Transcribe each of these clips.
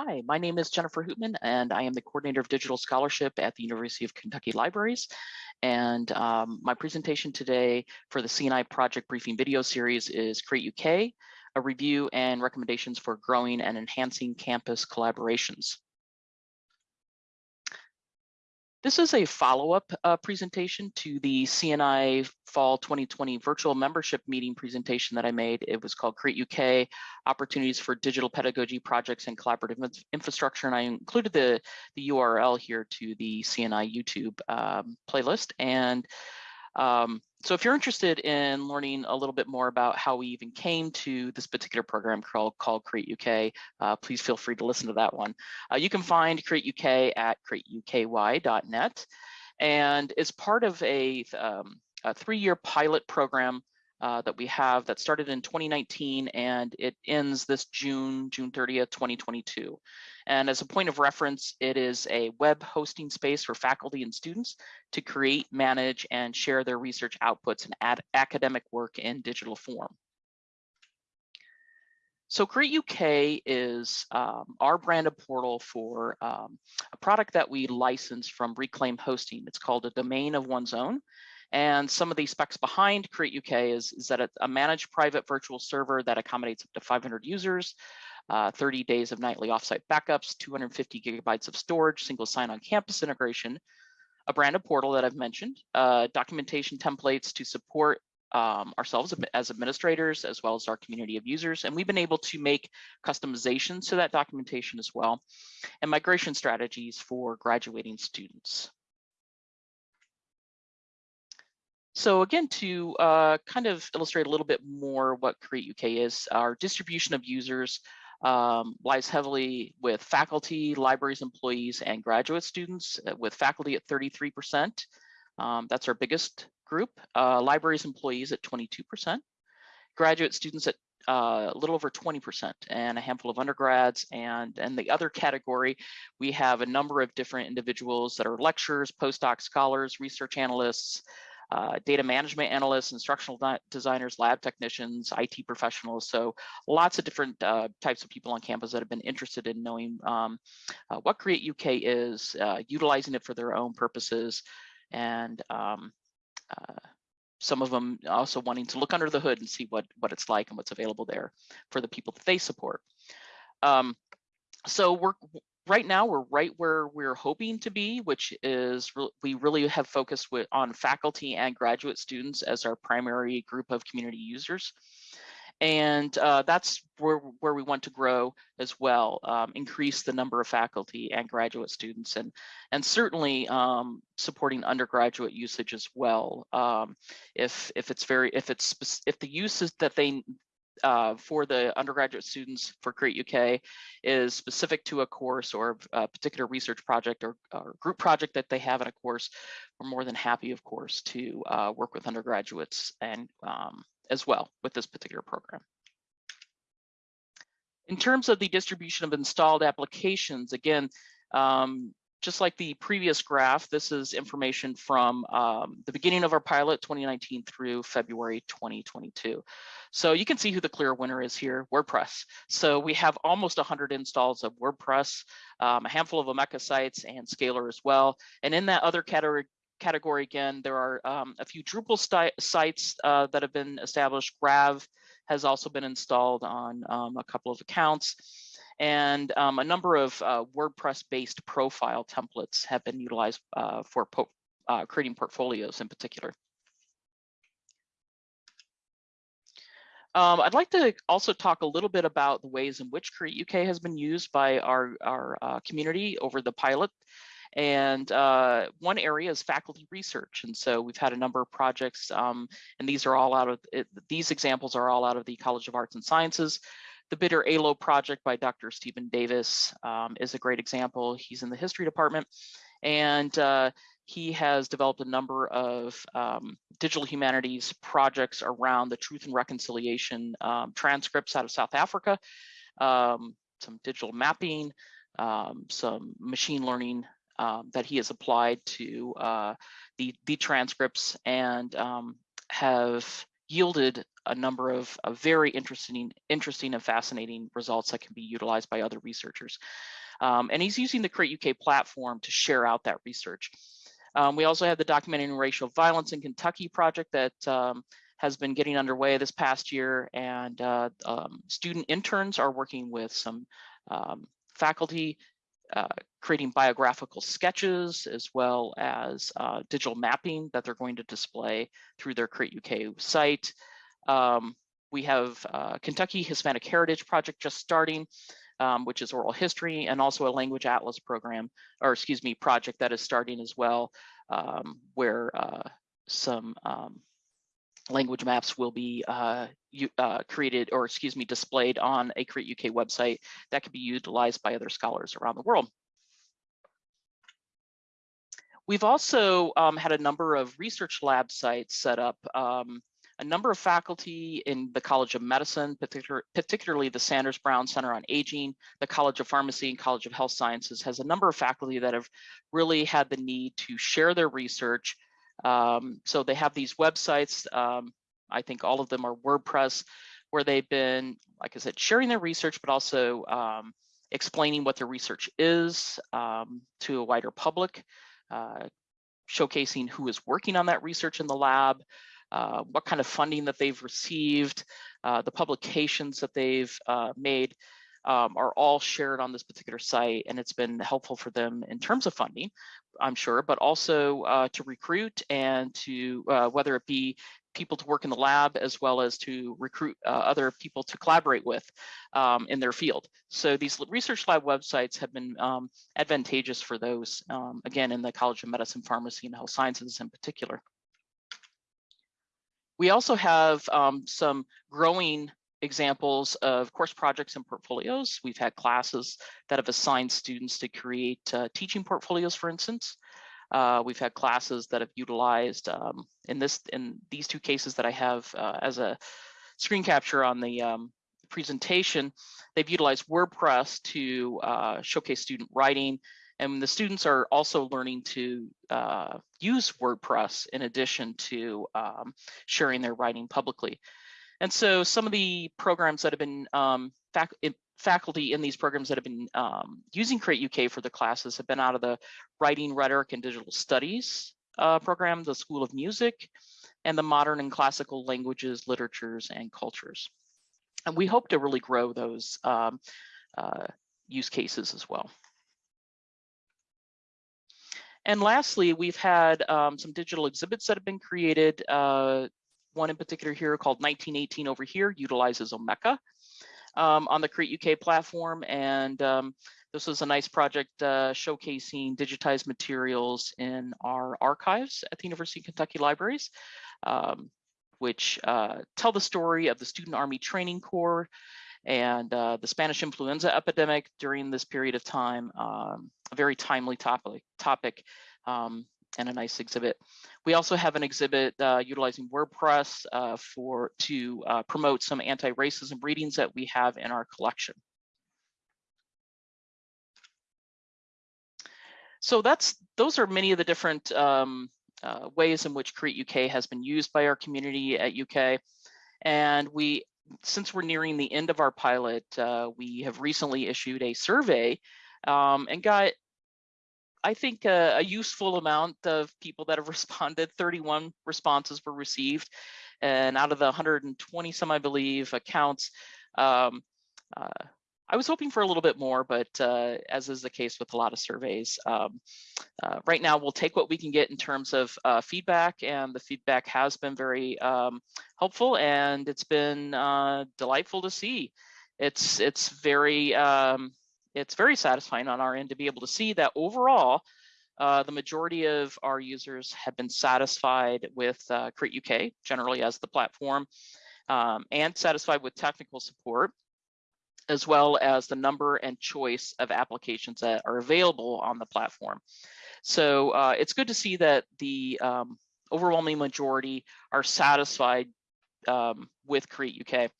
Hi, my name is Jennifer Hootman, and I am the coordinator of digital scholarship at the University of Kentucky Libraries. And um, my presentation today for the CNI project briefing video series is Create UK, a review and recommendations for growing and enhancing campus collaborations. This is a follow-up uh, presentation to the CNI Fall 2020 virtual membership meeting presentation that I made. It was called Create UK, Opportunities for Digital Pedagogy Projects and Collaborative Infrastructure. And I included the, the URL here to the CNI YouTube um, playlist. And um, so if you're interested in learning a little bit more about how we even came to this particular program called, called Create UK, uh, please feel free to listen to that one. Uh, you can find Create UK at createuky.net and it's part of a, um, a three-year pilot program uh, that we have that started in 2019 and it ends this June, June 30th, 2022. And as a point of reference, it is a web hosting space for faculty and students to create, manage, and share their research outputs and academic work in digital form. So Create UK is um, our branded portal for um, a product that we license from Reclaim Hosting. It's called a domain of one's own. And some of the specs behind Create UK is, is that it's a managed private virtual server that accommodates up to 500 users, uh, 30 days of nightly offsite backups, 250 gigabytes of storage, single sign-on campus integration, a branded portal that I've mentioned, uh, documentation templates to support um, ourselves as administrators, as well as our community of users. And we've been able to make customizations to that documentation as well, and migration strategies for graduating students. So again, to uh, kind of illustrate a little bit more what Create UK is, our distribution of users um, lies heavily with faculty, libraries employees, and graduate students, uh, with faculty at 33%. Um, that's our biggest group. Uh, libraries employees at 22%. Graduate students at uh, a little over 20% and a handful of undergrads and and the other category we have a number of different individuals that are lecturers postdoc scholars research analysts uh, data management analysts, instructional designers, lab technicians, IT professionals. So lots of different uh, types of people on campus that have been interested in knowing um, uh, what Create UK is, uh, utilizing it for their own purposes, and um, uh, some of them also wanting to look under the hood and see what, what it's like and what's available there for the people that they support. Um, so we're right now we're right where we're hoping to be, which is re we really have focused with, on faculty and graduate students as our primary group of community users. And uh, that's where, where we want to grow as well, um, increase the number of faculty and graduate students and, and certainly um, supporting undergraduate usage as well. Um, if, if it's very, if it's, if the uses that they, uh, for the undergraduate students for Create UK is specific to a course or a particular research project or, or group project that they have in a course, we're more than happy, of course, to uh, work with undergraduates and um, as well with this particular program. In terms of the distribution of installed applications, again, um, just like the previous graph, this is information from um, the beginning of our pilot 2019 through February 2022. So you can see who the clear winner is here, WordPress. So we have almost 100 installs of WordPress, um, a handful of Omeka sites and Scalar as well. And in that other category, category again, there are um, a few Drupal sites uh, that have been established. Grav has also been installed on um, a couple of accounts and um, a number of uh, WordPress-based profile templates have been utilized uh, for po uh, creating portfolios in particular. Um, I'd like to also talk a little bit about the ways in which Create UK has been used by our, our uh, community over the pilot. And uh, one area is faculty research. And so we've had a number of projects, um, and these are all out of, it, these examples are all out of the College of Arts and Sciences. The Bitter Aloe project by Dr. Stephen Davis um, is a great example. He's in the history department and uh, he has developed a number of um, digital humanities projects around the truth and reconciliation um, transcripts out of South Africa, um, some digital mapping, um, some machine learning um, that he has applied to uh, the, the transcripts and have yielded a number of, of, very interesting, interesting and fascinating results that can be utilized by other researchers. Um, and he's using the Create UK platform to share out that research. Um, we also have the Documenting Racial Violence in Kentucky project that um, has been getting underway this past year and uh, um, student interns are working with some um, faculty uh, creating biographical sketches as well as uh, digital mapping that they're going to display through their Create UK site. Um, we have uh, Kentucky Hispanic Heritage Project just starting, um, which is oral history, and also a language atlas program, or excuse me, project that is starting as well, um, where uh, some um, language maps will be uh, you, uh, created or excuse me displayed on a Create UK website that can be utilized by other scholars around the world. We've also um, had a number of research lab sites set up. Um, a number of faculty in the College of Medicine, particular, particularly the Sanders Brown Center on Aging, the College of Pharmacy and College of Health Sciences has a number of faculty that have really had the need to share their research um, so they have these websites. Um, I think all of them are WordPress, where they've been, like I said, sharing their research, but also um, explaining what their research is um, to a wider public, uh, showcasing who is working on that research in the lab, uh, what kind of funding that they've received, uh, the publications that they've uh, made um, are all shared on this particular site and it's been helpful for them in terms of funding, I'm sure, but also uh, to recruit and to uh, whether it be people to work in the lab as well as to recruit uh, other people to collaborate with um, in their field. So these research lab websites have been um, advantageous for those, um, again, in the College of Medicine, Pharmacy, and Health Sciences in particular. We also have um, some growing examples of course projects and portfolios. We've had classes that have assigned students to create uh, teaching portfolios, for instance. Uh, we've had classes that have utilized um, in this in these two cases that I have uh, as a screen capture on the um, presentation. They've utilized WordPress to uh, showcase student writing, and the students are also learning to uh, use WordPress in addition to um, sharing their writing publicly. And so some of the programs that have been um, fac faculty in these programs that have been um, using Create UK for the classes have been out of the Writing, Rhetoric, and Digital Studies uh, program, the School of Music, and the Modern and Classical Languages, Literatures, and Cultures. And we hope to really grow those um, uh, use cases as well. And lastly, we've had um, some digital exhibits that have been created uh, one in particular here called 1918 over here utilizes Omeka um, on the Create UK platform. And um, this was a nice project uh, showcasing digitized materials in our archives at the University of Kentucky Libraries, um, which uh, tell the story of the Student Army Training Corps and uh, the Spanish influenza epidemic during this period of time. Um, a very timely topic, topic um, and a nice exhibit. We also have an exhibit uh, utilizing WordPress uh, for to uh, promote some anti-racism readings that we have in our collection. So that's those are many of the different um, uh, ways in which Create UK has been used by our community at UK. And we, since we're nearing the end of our pilot, uh, we have recently issued a survey um, and got I think a, a, useful amount of people that have responded, 31 responses were received. And out of the 120 some, I believe, accounts, um, uh, I was hoping for a little bit more, but uh, as is the case with a lot of surveys, um, uh, right now we'll take what we can get in terms of uh, feedback, and the feedback has been very um, helpful, and it's been uh, delightful to see. It's it's very um, it's very satisfying on our end to be able to see that overall, uh, the majority of our users have been satisfied with uh, Create UK generally as the platform um, and satisfied with technical support as well as the number and choice of applications that are available on the platform. So uh, it's good to see that the um, overwhelming majority are satisfied um, with Create UK.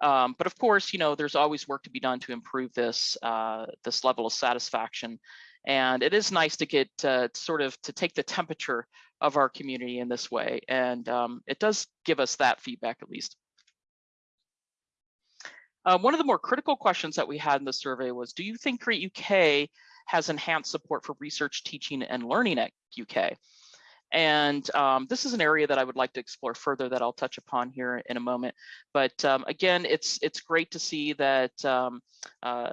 Um, but of course, you know, there's always work to be done to improve this uh, this level of satisfaction. And it is nice to get uh, sort of to take the temperature of our community in this way. And um, it does give us that feedback at least. Uh, one of the more critical questions that we had in the survey was, do you think Create UK has enhanced support for research, teaching, and learning at UK? And um, this is an area that I would like to explore further that I'll touch upon here in a moment. But um, again, it's it's great to see that um, uh,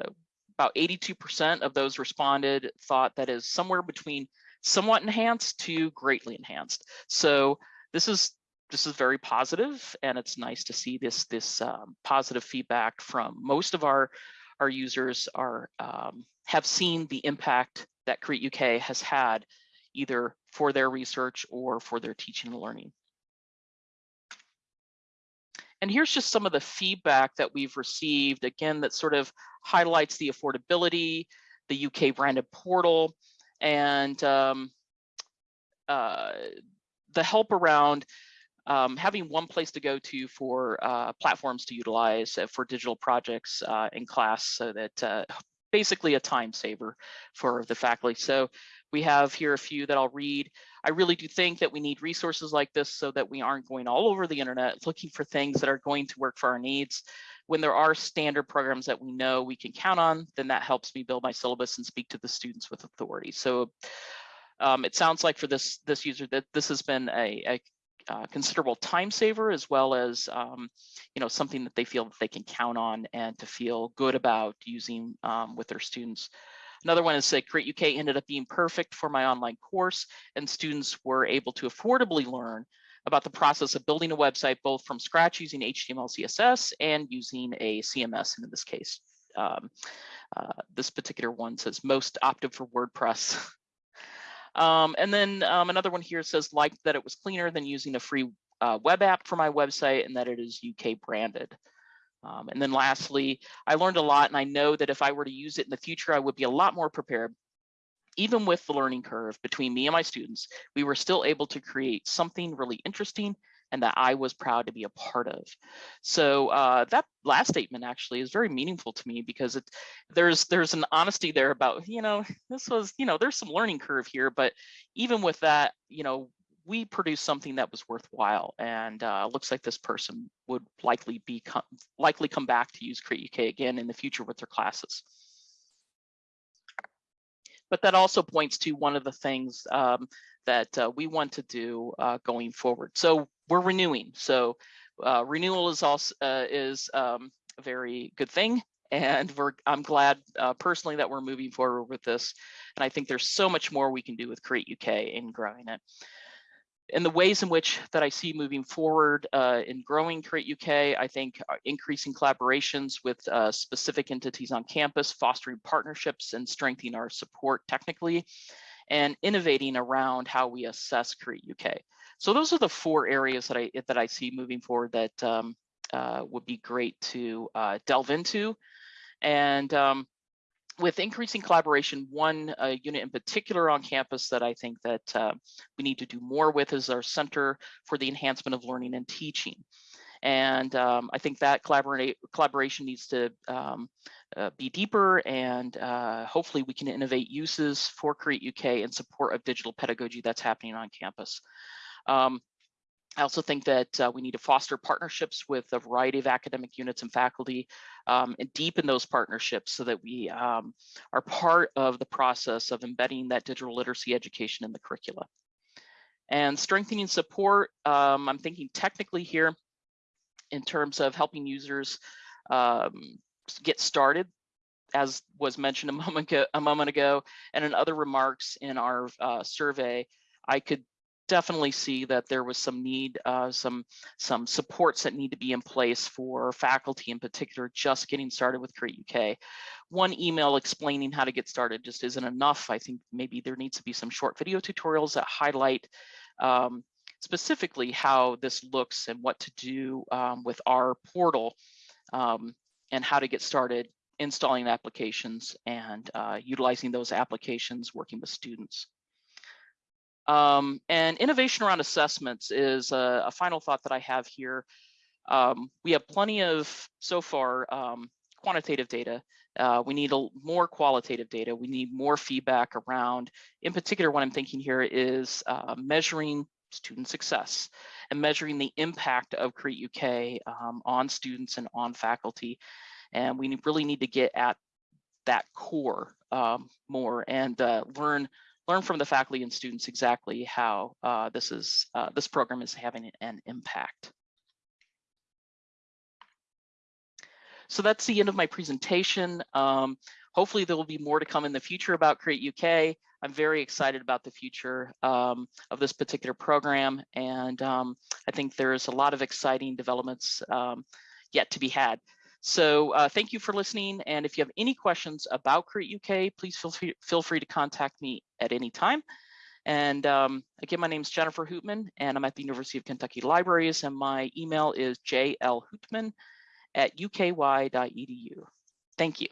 about 82% of those responded thought that is somewhere between somewhat enhanced to greatly enhanced. So this is this is very positive and it's nice to see this this um, positive feedback from most of our our users are um, have seen the impact that Create UK has had either for their research or for their teaching and learning. And here's just some of the feedback that we've received, again, that sort of highlights the affordability, the UK branded portal, and um, uh, the help around um, having one place to go to for uh, platforms to utilize uh, for digital projects uh, in class so that uh, basically a time saver for the faculty. So we have here a few that I'll read. I really do think that we need resources like this so that we aren't going all over the internet looking for things that are going to work for our needs. When there are standard programs that we know we can count on, then that helps me build my syllabus and speak to the students with authority. So um, it sounds like for this this user that this has been a, a uh, considerable time saver as well as um, you know something that they feel that they can count on and to feel good about using um, with their students. Another one is that Create UK ended up being perfect for my online course and students were able to affordably learn about the process of building a website both from scratch using HTML, CSS and using a CMS and in this case. Um, uh, this particular one says most opted for WordPress Um, and then um, another one here says like that it was cleaner than using a free uh, web app for my website and that it is UK branded. Um, and then lastly, I learned a lot and I know that if I were to use it in the future, I would be a lot more prepared. Even with the learning curve between me and my students, we were still able to create something really interesting and that I was proud to be a part of. So uh, that last statement actually is very meaningful to me because it, there's there's an honesty there about you know this was you know there's some learning curve here, but even with that you know we produced something that was worthwhile and uh, looks like this person would likely be likely come back to use Create UK again in the future with their classes. But that also points to one of the things um, that uh, we want to do uh, going forward. So we're renewing. So uh, renewal is also uh, is um, a very good thing. And we're I'm glad uh, personally that we're moving forward with this. And I think there's so much more we can do with Create UK in growing it. In the ways in which that I see moving forward uh, in growing Create UK, I think increasing collaborations with specific entities on campus, fostering partnerships and strengthening our support technically, and innovating around how we assess Create UK. So those are the four areas that I that I see moving forward that um, uh, would be great to uh, delve into. And um, with increasing collaboration, one uh, unit in particular on campus that I think that uh, we need to do more with is our Center for the Enhancement of Learning and Teaching. And um, I think that collaborate, collaboration needs to um, uh, be deeper and uh, hopefully we can innovate uses for Create UK in support of digital pedagogy that's happening on campus. Um, I also think that uh, we need to foster partnerships with a variety of academic units and faculty um, and deepen those partnerships so that we um, are part of the process of embedding that digital literacy education in the curricula. And strengthening support, um, I'm thinking technically here in terms of helping users um, get started as was mentioned a moment ago, a moment ago and in other remarks in our uh, survey, I could definitely see that there was some need, uh, some some supports that need to be in place for faculty in particular, just getting started with Create UK. One email explaining how to get started just isn't enough. I think maybe there needs to be some short video tutorials that highlight um, specifically how this looks and what to do um, with our portal um, and how to get started installing applications and uh, utilizing those applications working with students. Um, and innovation around assessments is a, a, final thought that I have here. Um, we have plenty of, so far, um, quantitative data. Uh, we need a, more qualitative data. We need more feedback around, in particular, what I'm thinking here is uh, measuring student success and measuring the impact of Create UK um, on students and on faculty. And we really need to get at that core um, more and uh, learn learn from the faculty and students exactly how uh, this is uh, this program is having an impact. So that's the end of my presentation. Um, hopefully there will be more to come in the future about Create UK. I'm very excited about the future um, of this particular program. And um, I think there's a lot of exciting developments um, yet to be had. So uh, thank you for listening. And if you have any questions about Create UK, please feel free, feel free to contact me at any time. And um, again, my name is Jennifer Hootman, and I'm at the University of Kentucky Libraries, and my email is jlhootman at uky.edu. Thank you.